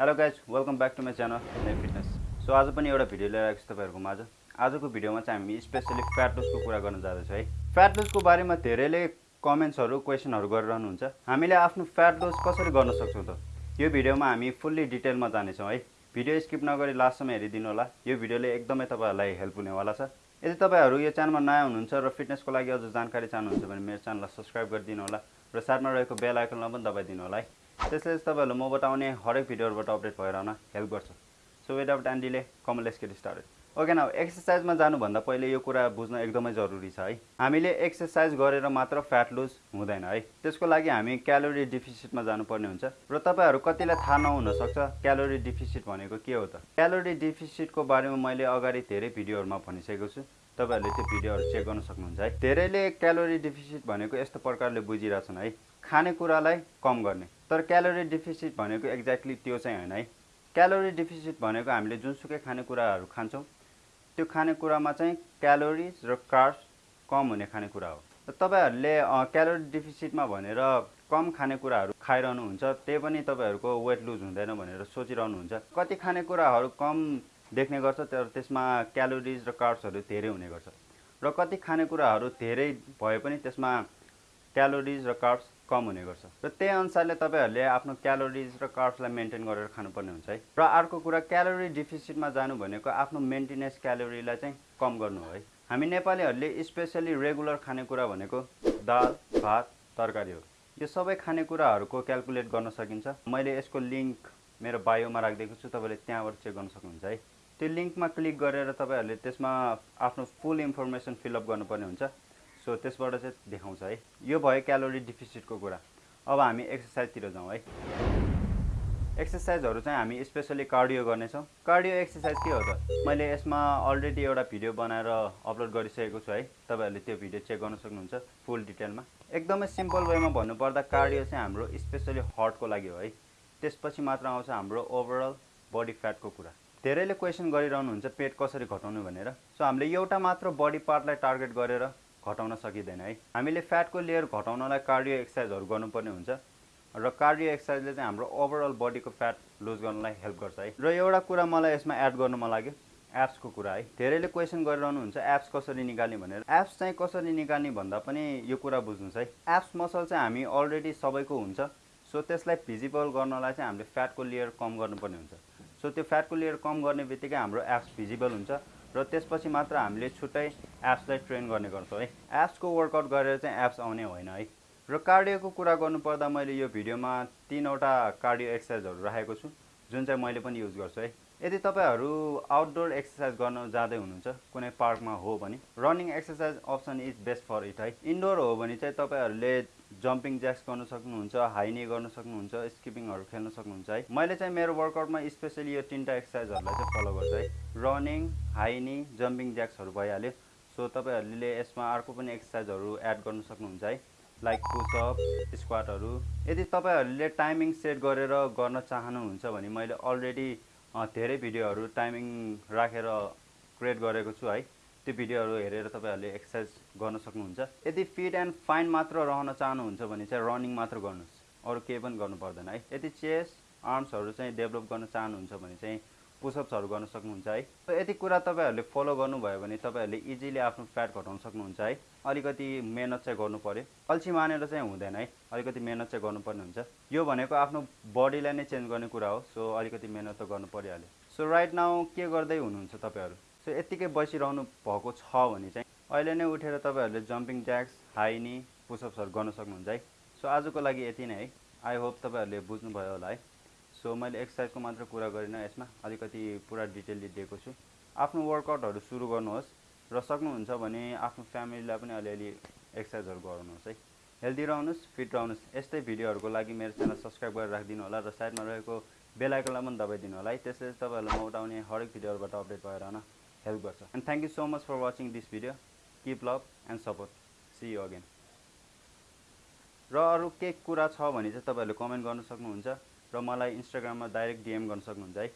Hello guys welcome back to my channel life fitness so आज पनि एउटा video लिएर आएको छु तपाईँहरूको माझ। आजको भिडियोमा चाहिँ हामी स्पेसली फ्याट लुजको कुरा गर्न जाँदैछौँ है। फ्याट लुजको बारेमा धेरैले कमेन्ट्सहरू क्वेसनहरू गरिरहनुहुन्छ। हामीले आफ्नो फ्याट लुज कसरी गर्न सक्छौँ त? यो भिडियोमा हामी फुल्ली डिटेलमा जानेछौँ है। भिडियो स्किप नगरी लास्टसम्म हेरिदिनु होला। यो भिडियोले एकदमै तपाईँहरूलाई हेल्प हुनेवाला छ। यदि तपाईँहरू यो च्यानलमा नयाँ हुनुहुन्छ र फिटनेसको लागि अझ जानकारी चाहनुहुन्छ भने मेरो च्यानललाई सब्सक्राइब गरिदिनु होला। र साथमा रहेको बेल आइकनमा पनि दबाइदिनु होला है। त्यसले तपाईँहरूले मबाट आउने हरेक भिडियोहरूबाट अपडेट भएर आउन हेल्प गर्छ। सो विदाउट एन्ड डिले कमल गेट स्टार्टेड ओके न एक्सर्साइजमा जानुभन्दा पहिले यो कुरा बुझ्न एकदमै जरुरी छ है। हामीले एक्सर्साइज गरेर मात्र फ्याट लुज हुँदैन है। त्यसको लागि हामी क्यालोरी डिफिसिटमा जानुपर्ने हुन्छ। र तपाईँहरू कतिलाई थाहा नहुनसक्छ क्यालोरी डिफिसिट भनेको के हो त? क्यालोरी डिफिसिटको बारेमा मैले अगाडि धेरै भिडियोहरूमा भनिसकेको छु। तपाईँहरूले त्यो भिडियोहरू चेक गर्न सक्नुहुन्छ है। धेरैले क्यालोरी डिफिसिट भनेको यस्तो प्रकारले बुझिरहेछन् है। खानेकुरालाई कम गर्ने। तर क्यालोरी डिफिसिट भनेको एक्ज्याक्टली त्यो चाहिँ होइन है। क्यालोरी डिफिसिट भनेको हामीले जुनसुकै खानेकुराहरू खान्छौँ त्यो खानेकुरामा चाहिँ क्यालोरिज र कार्ब्स कम हुने खानेकुरा हो। र तपाईँहरूले क्यालोरी डिफिसिटमा भनेर कम खानेकुराहरू खाइरहनुहुन्छ त्यही पनि तपाईँहरूको वेट लुज हुँदैन भनेर सोचिरहनुहुन्छ। कति खानेकुराहरू कम देख्ने गर्छ तर त्यसमा क्यालोरिज र कार्ब्सहरू धेरै हुने गर्छ। र कति खानेकुराहरू धेरै भए पनि त्यसमा क्यालोरिज र कार्ब्स कम हुने गर्छ। र त्यही अनुसारले तपाईँहरूले आफ्नो क्यालोरिज र कार्ब्सलाई मेन्टेन गरेर खानुपर्ने हुन्छ है। र अर्को कुरा क्यालोरी डिफिसिटमा जानु भनेको आफ्नो मेन्टेनेन्स क्यालोरीलाई चाहिँ कम गर्नु हो है। हामी नेपालीहरूले स्पेसली रेगुलर खानेकुरा भनेको दाल भात तरकारी हो। यो सबै खानेकुराहरूको क्यालकुलेट गर्न सकिन्छ। मैले यसको लिङ्क मेरो बायोमा राखिदिएको छु तपाईँले त्यहाँबाट चेक गर्न सक्नुहुन्छ है। त्यो लिङ्कमा क्लिक गरेर तपाईँहरूले त्यसमा आफ्नो फुल इन्फर्मेसन फिलअप गर्नुपर्ने हुन्छ। सो त्यसबाट चाहिँ देखाउँछ है। यो भयो क्यालोरी डिफिसिटको कुरा। अब हामी एक्सर्साइजतिर जाउँ है। एक्सर्साइजहरू चाहिँ हामी स्पेसली कार्डियो गर्नेछौँ। कार्डियो एक्सर्साइज के हो त? मैले यसमा अलरेडी एउटा भिडियो बनाएर अपलोड गरिसकेको छु है। तपाईँहरूले त्यो भिडियो चेक गर्न सक्नुहुन्छ फुल डिटेलमा। एकदमै सिम्पल वेमा भन्नुपर्दा कार्डियो चाहिँ हाम्रो स्पेसली हर्टको लागि हो है। त्यसपछि मात्र आउँछ हाम्रो ओभरअल बडी फ्याटको कुरा। धेरैले क्वेसन गरिरहनुहुन्छ पेट कसरी घटाउनु भनेर। सो हामीले एउटा मात्र बडी पार्टलाई टार्गेट गरेर घटाउन सकिँदैन है। हामीले फ्याटको लेयर घटाउनलाई कार्डियो एक्सर्साइजहरू गर्नुपर्ने हुन्छ। र कार्डियो एक्सर्साइजले चाहिँ हाम्रो ओभरअल बडीको फ्याट लुज गर्नलाई हेल्प गर्छ है। र एउटा कुरा मलाई यसमा एड गर्नु मन लाग्यो एप्सको कुरा है। धेरैले क्वेसन गरिरहनुहुन्छ एप्स कसरी निकाल्ने भनेर। एप्स चाहिँ कसरी निकाल्ने भन्दा पनि यो कुरा बुझ्नुहोस् है। एप्स मसल चाहिँ हामी अलरेडी सबैको हुन्छ। सो त्यसलाई भिजिबल गर्नलाई चाहिँ हामीले फ्याटको लेयर कम गर्नुपर्ने हुन्छ। सो त्यो फ्याटको लेयर कम गर्ने बित्तिकै हाम्रो एप्स भिजिबल हुन्छ र त्यसपछि मात्र हामीले छुट्टै एप्सलाई ट्रेन गर्ने गर्छौँ है। एप्सको वर्कआउट गरेर चाहिँ एप्स आउने होइन है। र कार्डियोको कुरा गर्नुपर्दा मैले यो भिडियोमा तिनवटा कार्डियो एक्सर्साइजहरू राखेको छु जुन चाहिँ मैले पनि युज गर्छु है। यदि तपाईँहरू आउटडोर एक्सर्साइज गर्न जाँदै हुनुहुन्छ कुनै पार्कमा हो भने running exercise option is best for it है। इन्डोर हो भने चाहिँ तपाईँहरूले जम्पिङ ज्याक्स गर्न सक्नुहुन्छ हाइनी गर्न सक्नुहुन्छ स्किपिङहरू खेल्न सक्नुहुन्छ है। मैले चाहिँ मेरो वर्कआउटमा स्पेसली यो तिनवटा एक्सर्साइजहरूलाई चाहिँ फलो गर्छु है। रनिङ हाइनी जम्पिङ ज्याक्सहरू भइहाल्यो। सो तपाईँहरूले यसमा अर्को पनि एक्सर्साइजहरू एड गर्न सक्नुहुन्छ है। लाइक पुसअप स्क्वाटहरू यदि तपाईँहरूले टाइमिङ सेट गरेर गर्न चाहनुहुन्छ भने मैले अलरेडी धेरै भिडियोहरू टाइमिङ राखेर क्रिएट गरेको छु है। त्यो भिडियोहरू हेरेर तपाईँहरूले एक्सर्साइज गर्न सक्नुहुन्छ। यदि फिट एन्ड फाइन मात्र रहन चाहनुहुन्छ भने चाहिँ रनिङ मात्र गर्नुहोस्। अरू केही पनि गर्नु पर्दैन है। यदि चेस्ट आर्म्सहरू चाहिँ डेभलप गर्न चाहनुहुन्छ भने चाहिँ पुसअप्सहरू गर्न सक्नुहुन्छ है। यति कुरा तपाईँहरूले फलो गर्नुभयो भने तपाईँहरूले इजिली आफ्नो फ्याट घटाउन सक्नुहुन्छ है। अलिकति मेहनत चाहिँ गर्नु पऱ्यो अल्छी मानेर चाहिँ हुँदैन है। अलिकति मेहनत चाहिँ गर्नुपर्ने हुन्छ। यो भनेको आफ्नो बडीलाई नै चेन्ज गर्ने कुरा हो। सो अलिकति मेहनत त गर्नु परिहाल्यो। सो राइट नाउ के गर्दै हुनुहुन्छ तपाईँहरू? सो यत्तिकै बसिरहनु भएको छ भने चाहिँ अहिले नै उठेर तपाईँहरूले जम्पिङ ज्याक्स हाइनी पुसअप्सहरू गर्न सक्नुहुन्छ है। सो आजको लागि यति नै है। आई होप तपाईँहरूले बुझ्नुभयो होला है। सो मैले एक्सर्साइजको मात्र कुरा गरिनँ यसमा। अलिकति पुरा डिटेलली दिएको छु। आफ्नो वर्कआउटहरू सुरु गर्नुहोस् र सक्नुहुन्छ भने आफ्नो फ्यामिलीलाई पनि अलिअलि एक्सर्साइजहरू गराउनुहोस् है। हेल्दी रहनुहोस् फिट रहनुहोस्। यस्तै भिडियोहरूको लागि मेरो च्यानल सब्सक्राइब गरेर राखिदिनु होला र साइडमा रहेको बेलायकनलाई पनि दबाइदिनु होला है। त्यसले तपाईँहरूलाई म उठाउने हरेक भिडियोहरूबाट अपडेट भएर हेल्प गर्छ। And thank you so much for watching this video keep love and support see you again र अरू के कुरा छ भने चाहिँ तपाईँहरूले कमेन्ट गर्न सक्नुहुन्छ र मलाई इन्स्टाग्राममा डाइरेक्ट डिएम गर्न सक्नुहुन्छ है।